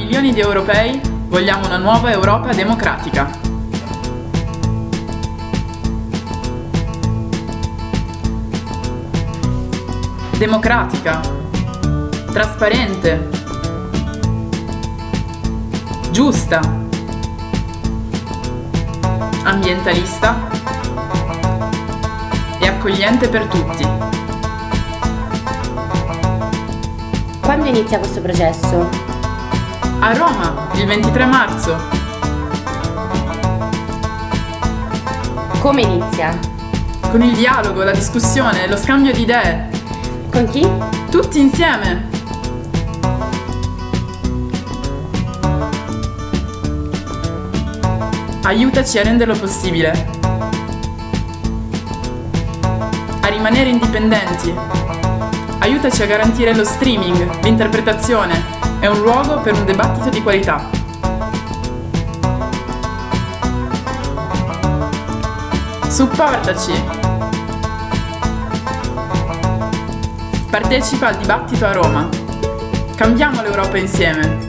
milioni di europei vogliamo una nuova Europa democratica. Democratica. Trasparente. Giusta. Ambientalista. E accogliente per tutti. Quando inizia questo processo? A Roma, il 23 marzo. Come inizia? Con il dialogo, la discussione, lo scambio di idee. Con chi? Tutti insieme. Aiutaci a renderlo possibile. A rimanere indipendenti. Aiutaci a garantire lo streaming, l'interpretazione e un luogo per un dibattito di qualità. Supportaci! Partecipa al dibattito a Roma. Cambiamo l'Europa insieme.